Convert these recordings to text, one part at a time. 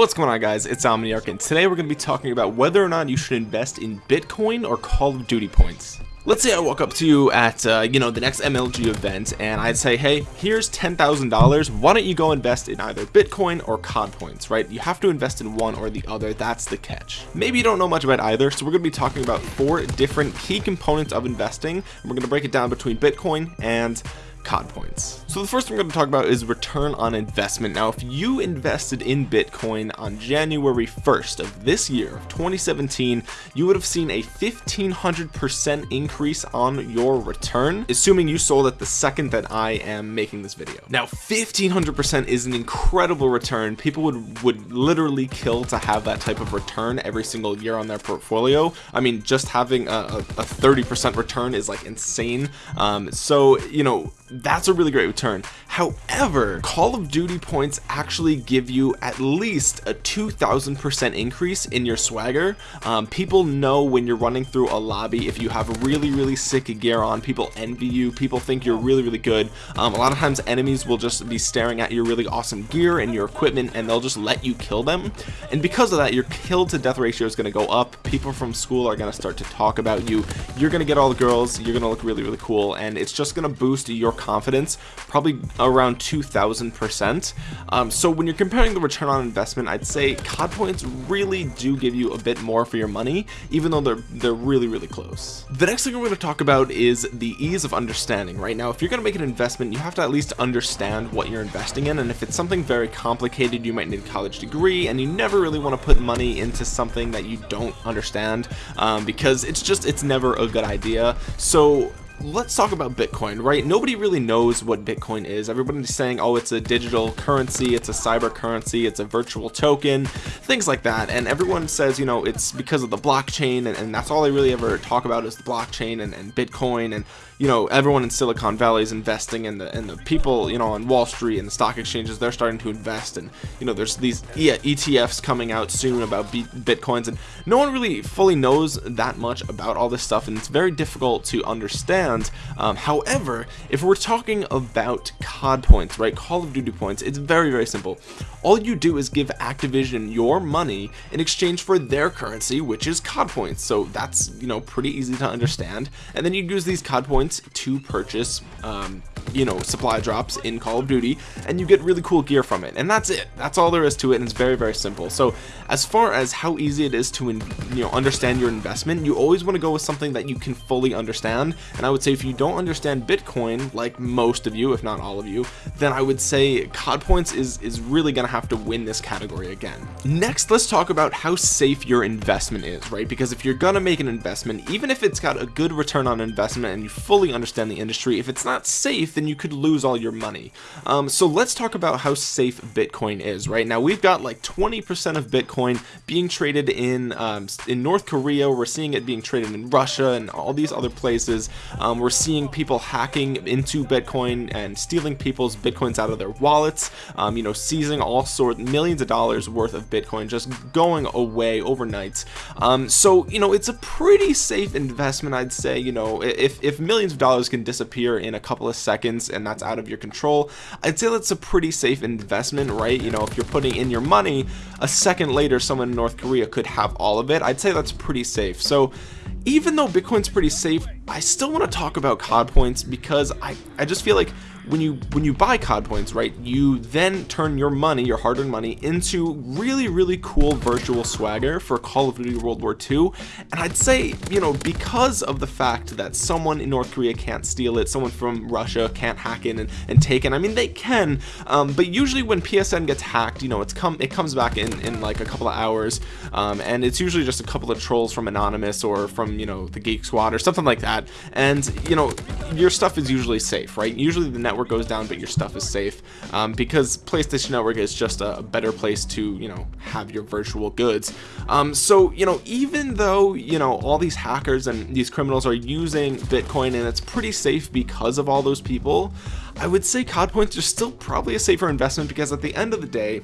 What's going on guys, it's Omniarch and today we're going to be talking about whether or not you should invest in Bitcoin or Call of Duty points. Let's say I walk up to you at, uh, you know, the next MLG event and I'd say, hey, here's $10,000, why don't you go invest in either Bitcoin or COD points, right? You have to invest in one or the other, that's the catch. Maybe you don't know much about either, so we're going to be talking about four different key components of investing. And we're going to break it down between Bitcoin and COD points. So the first thing I'm going to talk about is return on investment. Now, if you invested in Bitcoin on January 1st of this year, of 2017, you would have seen a 1500% increase on your return, assuming you sold at the second that I am making this video. Now, 1500% is an incredible return. People would, would literally kill to have that type of return every single year on their portfolio. I mean, just having a 30% return is like insane. Um, so, you know, that's a really great return. However call of duty points actually give you at least a 2000 percent increase in your swagger. Um, people know when you're running through a lobby if you have really really sick gear on people envy you people think you're really really good. Um, a lot of times enemies will just be staring at your really awesome gear and your equipment and they'll just let you kill them. And because of that your kill to death ratio is going to go up. People from school are going to start to talk about you. You're going to get all the girls you're going to look really really cool and it's just going to boost your confidence probably around 2000 percent. Um, so when you're comparing the return on investment I'd say COD points really do give you a bit more for your money even though they're they're really really close. The next thing we're going to talk about is the ease of understanding right? Now if you're going to make an investment you have to at least understand what you're investing in and if it's something very complicated you might need a college degree and you never really want to put money into something that you don't understand um, because it's just it's never a good idea. So let's talk about Bitcoin, right? Nobody really knows what Bitcoin is. Everybody's saying, oh, it's a digital currency, it's a cyber currency, it's a virtual token, things like that. And everyone says, you know, it's because of the blockchain, and, and that's all they really ever talk about is the blockchain and, and Bitcoin. And, you know, everyone in Silicon Valley is investing, and the, and the people, you know, on Wall Street and the stock exchanges, they're starting to invest. And, you know, there's these ETFs coming out soon about Bitcoins, and no one really fully knows that much about all this stuff, and it's very difficult to understand. Um, however if we're talking about COD points right Call of Duty points it's very very simple. All you do is give Activision your money in exchange for their currency which is COD points. So that's you know pretty easy to understand. And then you use these COD points to purchase um, you know supply drops in Call of Duty and you get really cool gear from it and that's it. That's all there is to it and it's very very simple. So as far as how easy it is to you know understand your investment you always want to go with something that you can fully understand and I would say if you don't understand Bitcoin like most of you if not all of you then I would say COD points is is really gonna have to win this category again. Next let's talk about how safe your investment is right? Because if you're gonna make an investment even if it's got a good return on investment and you fully understand the industry if it's not safe then you could lose all your money. Um, so let's talk about how safe Bitcoin is right? Now we've got like 20% of Bitcoin being traded in um, in North Korea. We're seeing it being traded in Russia and all these other places. Um, we're seeing people hacking into Bitcoin and stealing people's Bitcoins out of their wallets um, you know seizing all sorts millions of dollars worth of Bitcoin just going away overnight. Um, so you know it's a pretty safe investment I'd say you know if, if millions of dollars can disappear in a couple of seconds and that's out of your control. I'd say that's a pretty safe investment right? You know if you're putting in your money a second later someone in North Korea could have all of it. I'd say that's pretty safe. So even though Bitcoin's pretty safe I still want to talk about COD points because I, I just feel like when you when you buy COD points right you then turn your money your hard-earned money into really really cool virtual swagger for Call of Duty World War II and I'd say you know because of the fact that someone in North Korea can't steal it someone from Russia can't hack in and, and take it I mean they can um, but usually when PSN gets hacked you know it's come it comes back in in like a couple of hours um, and it's usually just a couple of trolls from Anonymous or from you know the Geek Squad or something like that. And you know your stuff is usually safe right? Usually the network goes down but your stuff is safe. Um, because PlayStation Network is just a better place to you know have your virtual goods. Um, so you know even though you know all these hackers and these criminals are using Bitcoin and it's pretty safe because of all those people I would say COD points are still probably a safer investment because at the end of the day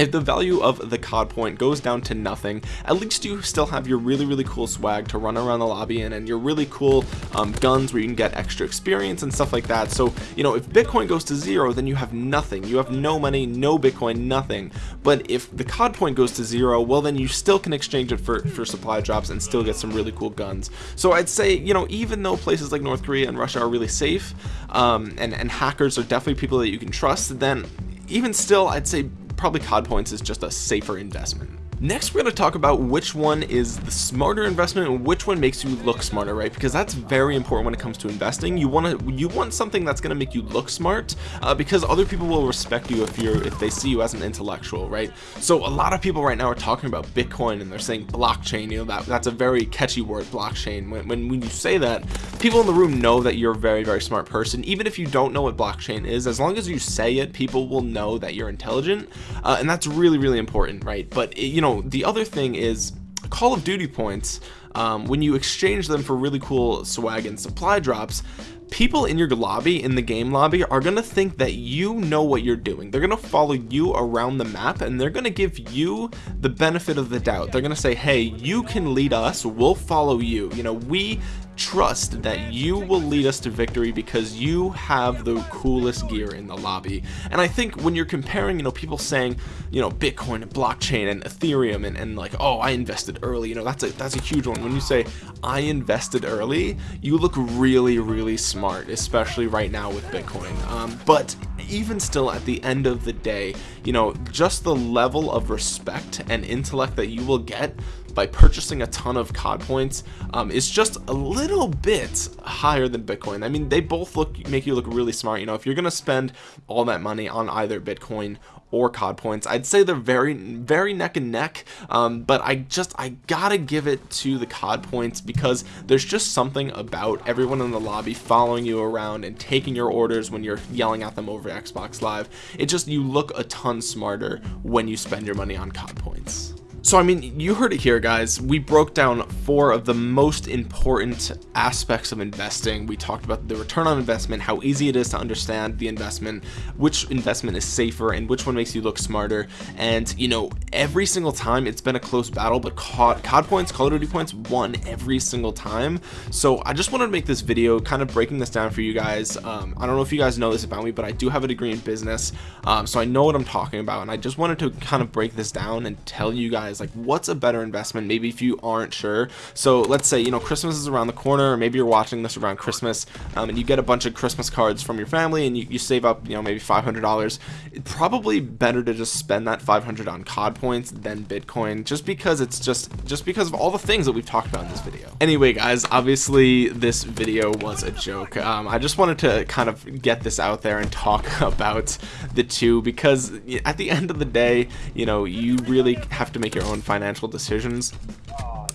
if the value of the COD point goes down to nothing, at least you still have your really, really cool swag to run around the lobby in and your really cool um, guns where you can get extra experience and stuff like that. So, you know, if Bitcoin goes to zero, then you have nothing. You have no money, no Bitcoin, nothing. But if the COD point goes to zero, well, then you still can exchange it for, for supply drops and still get some really cool guns. So I'd say, you know, even though places like North Korea and Russia are really safe, um, and, and hackers are definitely people that you can trust, then even still, I'd say probably COD points is just a safer investment. Next, we're going to talk about which one is the smarter investment and which one makes you look smarter, right? Because that's very important when it comes to investing. You want to you want something that's going to make you look smart uh, because other people will respect you if you're if they see you as an intellectual, right? So a lot of people right now are talking about Bitcoin and they're saying blockchain. You know that that's a very catchy word, blockchain. When when, when you say that, people in the room know that you're a very very smart person. Even if you don't know what blockchain is, as long as you say it, people will know that you're intelligent, uh, and that's really really important, right? But it, you know know, the other thing is Call of Duty points, um, when you exchange them for really cool swag and supply drops, people in your lobby, in the game lobby, are going to think that you know what you're doing. They're going to follow you around the map and they're going to give you the benefit of the doubt. They're going to say, hey, you can lead us. We'll follow you. You know, we trust that you will lead us to victory because you have the coolest gear in the lobby. And I think when you're comparing you know people saying you know Bitcoin and blockchain and Ethereum and, and like oh I invested early you know that's a that's a huge one. When you say I invested early you look really really smart especially right now with Bitcoin. Um, but even still at the end of the day you know just the level of respect and intellect that you will get by purchasing a ton of COD points um, is just a little bit higher than Bitcoin. I mean, they both look make you look really smart. You know, if you're gonna spend all that money on either Bitcoin or COD points, I'd say they're very, very neck and neck. Um, but I just I gotta give it to the COD points because there's just something about everyone in the lobby following you around and taking your orders when you're yelling at them over Xbox Live. It just you look a ton smarter when you spend your money on COD points. So I mean, you heard it here guys, we broke down four of the most important aspects of investing. We talked about the return on investment, how easy it is to understand the investment, which investment is safer and which one makes you look smarter. And you know, every single time it's been a close battle, but COD, COD points, Call of Duty points won every single time. So I just wanted to make this video kind of breaking this down for you guys. Um, I don't know if you guys know this about me, but I do have a degree in business. Um, so I know what I'm talking about. And I just wanted to kind of break this down and tell you guys like what's a better investment maybe if you aren't sure. So let's say you know Christmas is around the corner or maybe you're watching this around Christmas um, and you get a bunch of Christmas cards from your family and you, you save up you know maybe $500 it's probably better to just spend that 500 on COD points than Bitcoin just because it's just just because of all the things that we've talked about in this video. Anyway guys obviously this video was a joke. Um, I just wanted to kind of get this out there and talk about the two because at the end of the day you know you really have to make your your own financial decisions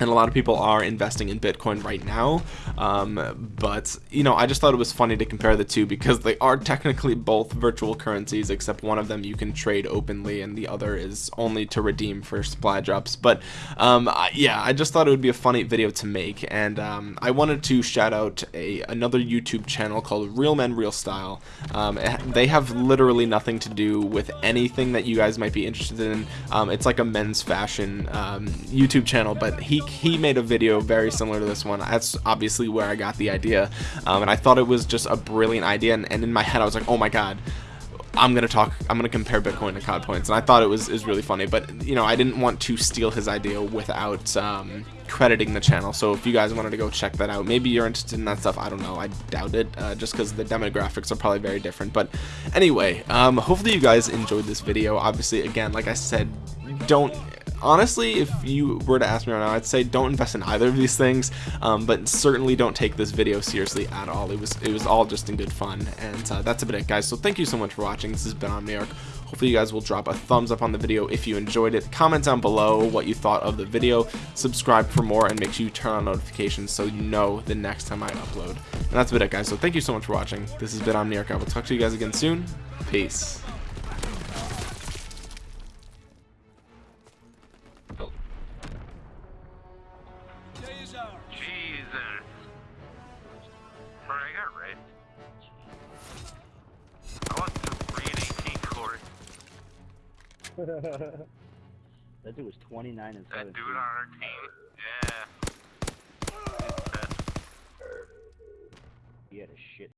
and a lot of people are investing in Bitcoin right now. Um, but you know I just thought it was funny to compare the two because they are technically both virtual currencies except one of them you can trade openly and the other is only to redeem for supply drops. But um, yeah I just thought it would be a funny video to make. And um, I wanted to shout out a another YouTube channel called Real Men Real Style. Um, they have literally nothing to do with anything that you guys might be interested in. Um, it's like a men's fashion um, YouTube channel but he he made a video very similar to this one. That's obviously where I got the idea. Um, and I thought it was just a brilliant idea and, and in my head I was like oh my god I'm gonna talk I'm gonna compare Bitcoin to COD points. And I thought it was is really funny but you know I didn't want to steal his idea without um, crediting the channel. So if you guys wanted to go check that out maybe you're interested in that stuff I don't know I doubt it uh, just because the demographics are probably very different. But anyway um, hopefully you guys enjoyed this video. Obviously again like I said don't honestly if you were to ask me right now I'd say don't invest in either of these things um, but certainly don't take this video seriously at all. It was it was all just in good fun and uh, that's about it guys. So thank you so much for watching. This has been Omniarch hopefully you guys will drop a thumbs up on the video if you enjoyed it. Comment down below what you thought of the video. Subscribe for more and make sure you turn on notifications so you know the next time I upload. And that's about it guys. So thank you so much for watching. This has been Omniarch I will talk to you guys again soon. Peace That dude was 29 and That 17. dude on our team. Yeah. He had a shit